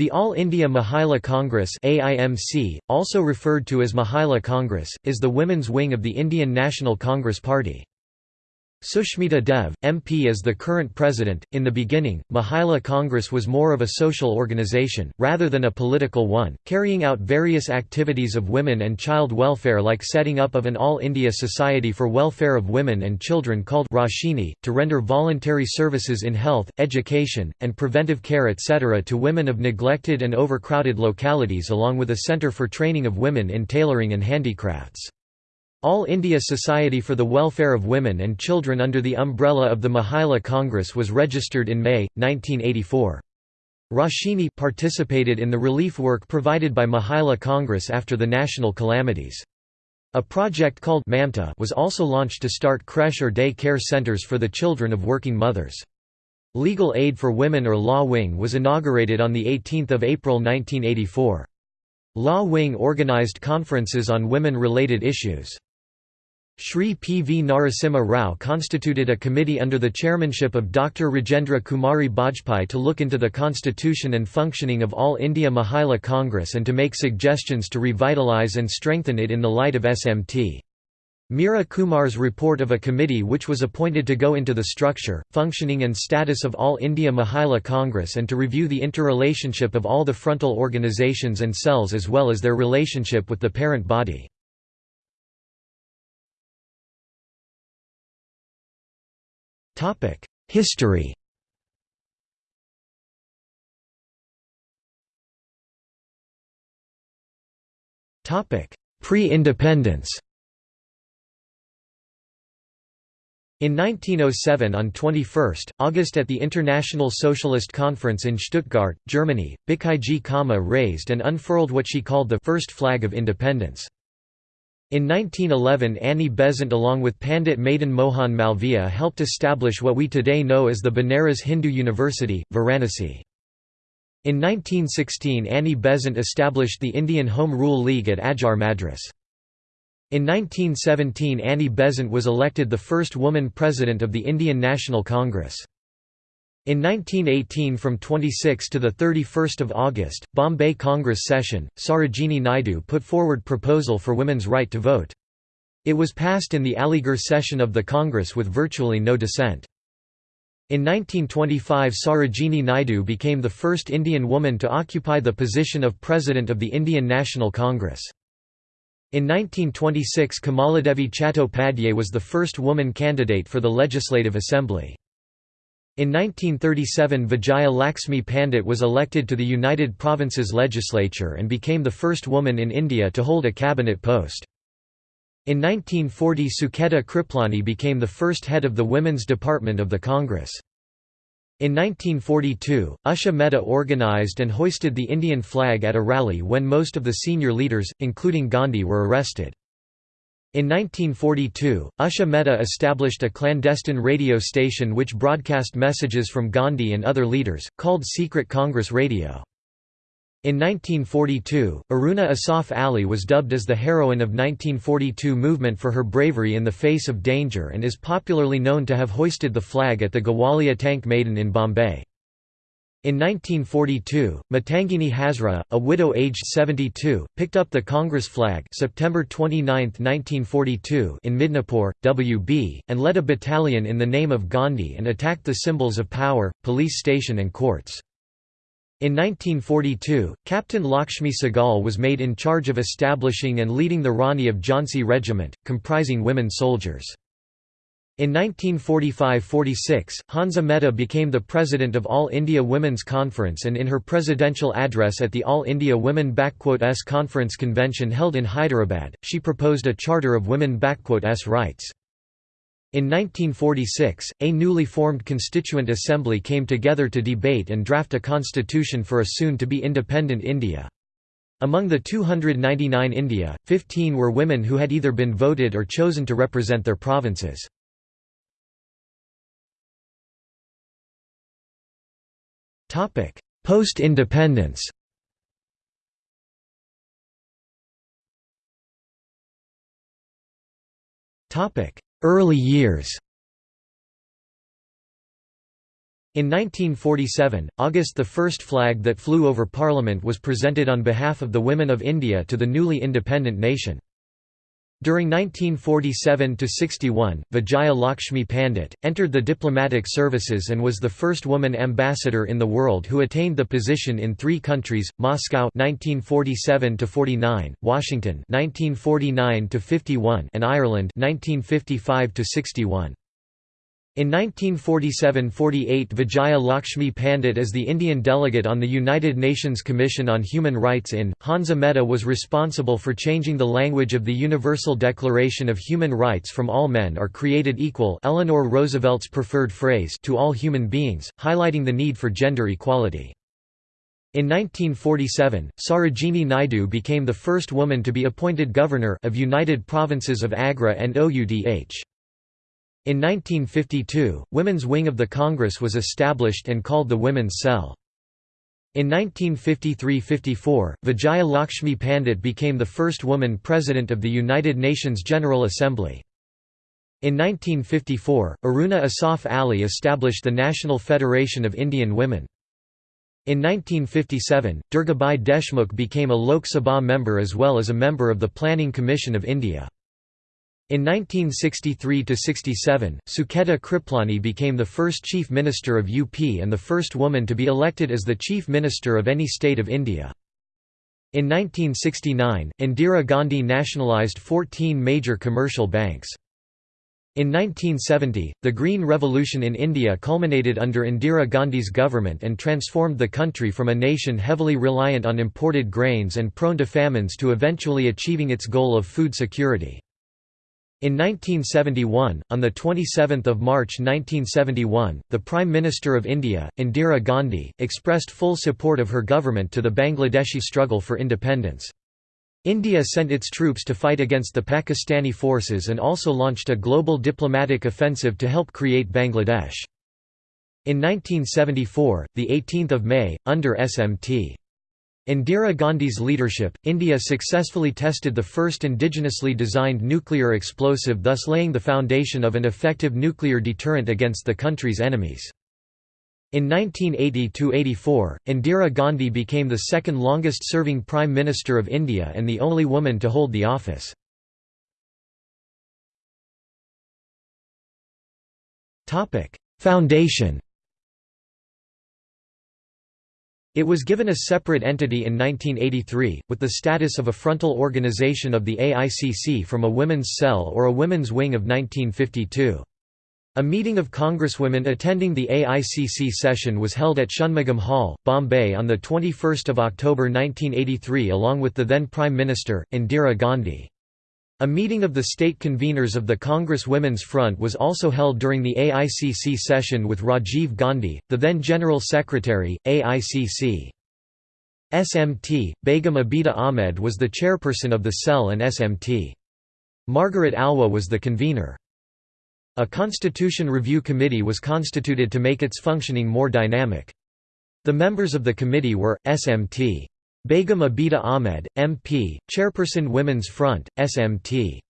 The All India Mahila Congress AIMC, also referred to as Mahila Congress, is the women's wing of the Indian National Congress Party. Sushmita Dev, MP is the current president. In the beginning, Mahila Congress was more of a social organization, rather than a political one, carrying out various activities of women and child welfare like setting up of an All India Society for Welfare of Women and Children called Roshini, to render voluntary services in health, education, and preventive care etc. to women of neglected and overcrowded localities along with a centre for training of women in tailoring and handicrafts. All India Society for the Welfare of Women and Children under the umbrella of the Mahila Congress was registered in May, 1984. Roshini participated in the relief work provided by Mahila Congress after the national calamities. A project called Mamta was also launched to start creche or day care centres for the children of working mothers. Legal Aid for Women or Law Wing was inaugurated on 18 April 1984. Law Wing organized conferences on women-related issues. Shri P. V. Narasimha Rao constituted a committee under the chairmanship of Dr. Rajendra Kumari Bajpai to look into the constitution and functioning of All India Mahila Congress and to make suggestions to revitalize and strengthen it in the light of SMT. Meera Kumar's report of a committee which was appointed to go into the structure, functioning and status of All India Mahila Congress and to review the interrelationship of all the frontal organizations and cells as well as their relationship with the parent body. History Pre-independence In 1907 on 21 August at the International Socialist Conference in Stuttgart, Germany, Bhikaiji Cama raised and unfurled what she called the first flag of independence. In 1911 Annie Besant along with Pandit Madan Mohan Malviya helped establish what we today know as the Banaras Hindu University, Varanasi. In 1916 Annie Besant established the Indian Home Rule League at Adyar Madras. In 1917 Annie Besant was elected the first woman president of the Indian National Congress. In 1918 from 26 to 31 August, Bombay Congress session, Sarojini Naidu put forward proposal for women's right to vote. It was passed in the Aligarh session of the Congress with virtually no dissent. In 1925 Sarojini Naidu became the first Indian woman to occupy the position of President of the Indian National Congress. In 1926 Kamaladevi Chattopadhyay was the first woman candidate for the Legislative Assembly. In 1937 Vijaya Laxmi Pandit was elected to the United Provinces Legislature and became the first woman in India to hold a cabinet post. In 1940 Sucheta Kriplani became the first head of the Women's Department of the Congress. In 1942, Usha Mehta organized and hoisted the Indian flag at a rally when most of the senior leaders, including Gandhi were arrested. In 1942, Usha Mehta established a clandestine radio station which broadcast messages from Gandhi and other leaders, called Secret Congress Radio. In 1942, Aruna Asaf Ali was dubbed as the heroine of 1942 movement for her bravery in the face of danger and is popularly known to have hoisted the flag at the Gowalia Tank Maidan in Bombay. In 1942, Matangini Hazra, a widow aged 72, picked up the Congress flag September 29, 1942 in Midnapore, WB, and led a battalion in the name of Gandhi and attacked the symbols of power, police station and courts. In 1942, Captain Lakshmi Sehgal was made in charge of establishing and leading the Rani of Jhansi Regiment, comprising women soldiers. In 1945–46, Hansa Mehta became the president of All India Women's Conference and in her presidential address at the All India Women*s Conference convention held in Hyderabad, she proposed a charter of women*s rights. In 1946, a newly formed Constituent Assembly came together to debate and draft a constitution for a soon-to-be independent India. Among the 299 India, 15 were women who had either been voted or chosen to represent their provinces. Post-independence. Early years. In 1947, August the first flag that flew over Parliament was presented on behalf of the women of India to the newly independent nation. During 1947–61, Vijaya Lakshmi Pandit, entered the diplomatic services and was the first woman ambassador in the world who attained the position in three countries, Moscow 1947–49, Washington 1949–51 and Ireland 1955–61. In 1947–48 Vijaya Lakshmi Pandit as the Indian delegate on the United Nations Commission on Human Rights in, Hansa Mehta was responsible for changing the language of the Universal Declaration of Human Rights from all men are created equal Eleanor Roosevelt's preferred phrase to all human beings, highlighting the need for gender equality. In 1947, Sarojini Naidu became the first woman to be appointed governor of United Provinces of Agra and Oudh. In 1952, Women's Wing of the Congress was established and called the Women's Cell. In 1953–54, Vijaya Lakshmi Pandit became the first woman president of the United Nations General Assembly. In 1954, Aruna Asaf Ali established the National Federation of Indian Women. In 1957, Durgabai Deshmukh became a Lok Sabha member as well as a member of the Planning Commission of India. In 1963–67, Sucheta Kriplani became the first Chief Minister of UP and the first woman to be elected as the Chief Minister of any state of India. In 1969, Indira Gandhi nationalised 14 major commercial banks. In 1970, the Green Revolution in India culminated under Indira Gandhi's government and transformed the country from a nation heavily reliant on imported grains and prone to famines to eventually achieving its goal of food security. In 1971, on 27 March 1971, the Prime Minister of India, Indira Gandhi, expressed full support of her government to the Bangladeshi struggle for independence. India sent its troops to fight against the Pakistani forces and also launched a global diplomatic offensive to help create Bangladesh. In 1974, 18 May, under SMT. Indira Gandhi's leadership, India successfully tested the first indigenously designed nuclear explosive thus laying the foundation of an effective nuclear deterrent against the country's enemies. In 1980–84, Indira Gandhi became the second longest-serving Prime Minister of India and the only woman to hold the office. Foundation It was given a separate entity in 1983, with the status of a frontal organization of the AICC from a women's cell or a women's wing of 1952. A meeting of congresswomen attending the AICC session was held at Shanmugam Hall, Bombay on 21 October 1983 along with the then Prime Minister, Indira Gandhi. A meeting of the state conveners of the Congress Women's Front was also held during the AICC session with Rajiv Gandhi, the then General Secretary, AICC. SMT, Begum Abida Ahmed was the chairperson of the cell and SMT. Margaret Alva was the convener. A Constitution Review Committee was constituted to make its functioning more dynamic. The members of the committee were, SMT. Begum Abida Ahmed, MP, Chairperson Women's Front, SMT.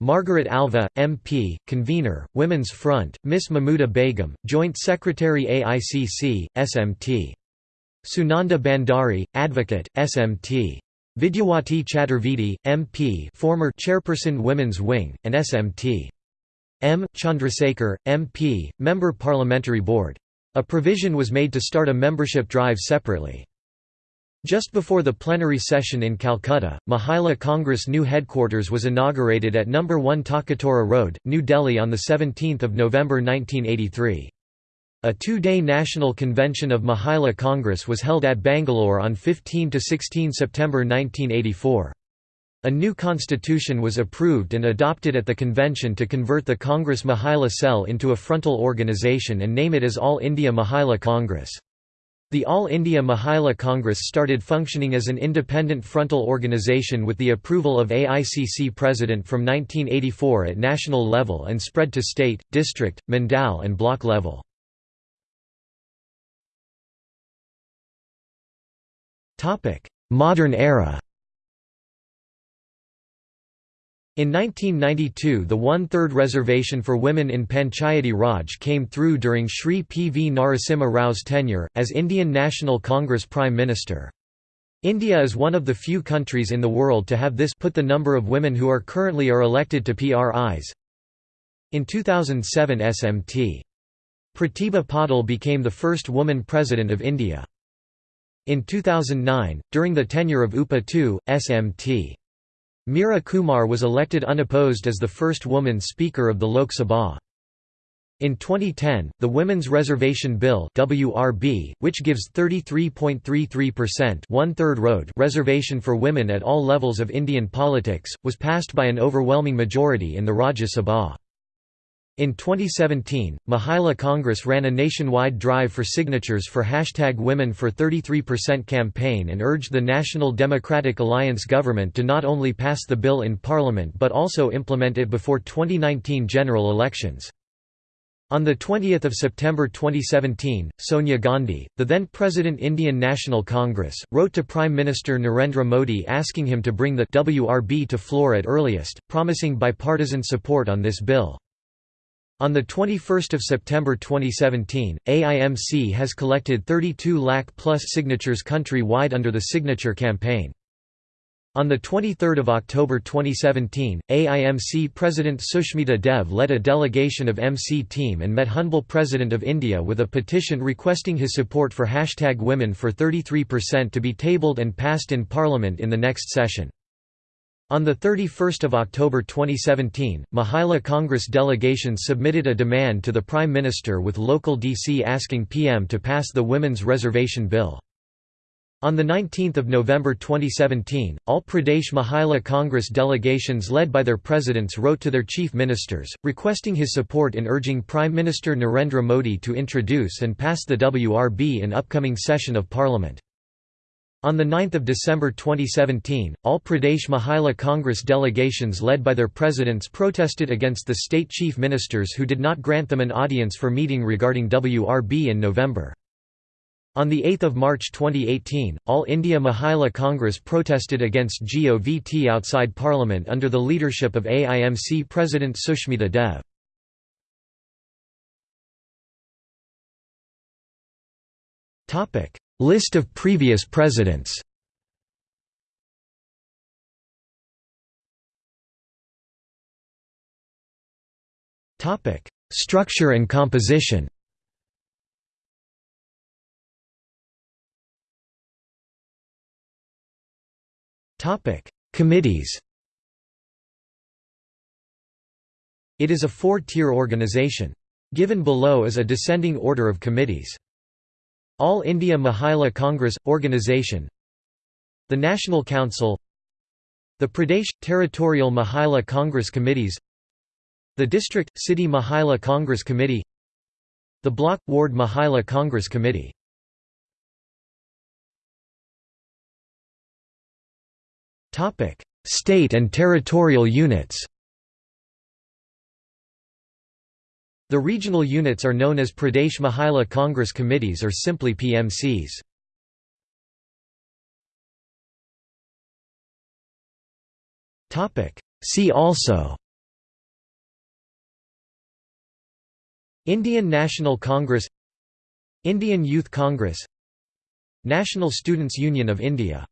Margaret Alva, MP, Convener, Women's Front, Miss Mahmuda Begum, Joint Secretary AICC, SMT. Sunanda Bandari, Advocate, SMT. Vidyawati Chaturvedi, MP former Chairperson Women's Wing, and SMT. M. Chandrasekhar, MP, Member Parliamentary Board. A provision was made to start a membership drive separately. Just before the plenary session in Calcutta, Mahila Congress new headquarters was inaugurated at No. 1 Talkatora Road, New Delhi on 17 November 1983. A two-day national convention of Mahila Congress was held at Bangalore on 15–16 September 1984. A new constitution was approved and adopted at the convention to convert the Congress Mahila Cell into a frontal organization and name it as All India Mahila Congress. The All India Mahila Congress started functioning as an independent frontal organisation with the approval of AICC President from 1984 at national level and spread to state, district, mandal and block level. Modern era In 1992 the one-third reservation for women in Panchayati Raj came through during Shri P. V. Narasimha Rao's tenure, as Indian National Congress Prime Minister. India is one of the few countries in the world to have this put the number of women who are currently are elected to PRIs. In 2007 SMT. Pratibha Patil became the first woman President of India. In 2009, during the tenure of UPA II, SMT. Meera Kumar was elected unopposed as the first woman Speaker of the Lok Sabha. In 2010, the Women's Reservation Bill (WRB), which gives 33.33% one-third road reservation for women at all levels of Indian politics, was passed by an overwhelming majority in the Rajya Sabha. In 2017, Mahila Congress ran a nationwide drive for signatures for hashtag Women for 33% campaign and urged the National Democratic Alliance government to not only pass the bill in parliament but also implement it before 2019 general elections. On 20 September 2017, Sonia Gandhi, the then President Indian National Congress, wrote to Prime Minister Narendra Modi asking him to bring the WRB to floor at earliest, promising bipartisan support on this bill. On 21 September 2017, AIMC has collected 32 lakh plus signatures country-wide under the Signature Campaign. On 23 October 2017, AIMC President Sushmita Dev led a delegation of MC team and met Honorable President of India with a petition requesting his support for hashtag Women for 33% to be tabled and passed in Parliament in the next session. On 31 October 2017, Mahila Congress delegations submitted a demand to the Prime Minister with local DC asking PM to pass the Women's Reservation Bill. On 19 November 2017, all Pradesh Mahila Congress delegations led by their presidents wrote to their chief ministers, requesting his support in urging Prime Minister Narendra Modi to introduce and pass the WRB in upcoming session of parliament. On 9 December 2017, all Pradesh Mahila Congress delegations led by their presidents protested against the state chief ministers who did not grant them an audience for meeting regarding WRB in November. On 8 March 2018, All India Mahila Congress protested against GOVT outside Parliament under the leadership of AIMC President Sushmita Dev. List of previous presidents Structure and composition Committees It is a four-tier organization. Given below is a descending order of committees. All India Mahila Congress – Organisation The National Council The Pradesh – Territorial Mahila Congress Committees The District – City Mahila Congress Committee The Block – Ward Mahila Congress Committee. State and territorial units The regional units are known as Pradesh Mahila Congress Committees or simply PMCs. See also Indian National Congress Indian Youth Congress National Students' Union of India